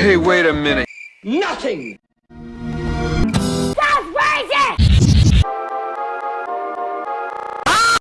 Hey, wait a minute. Nothing!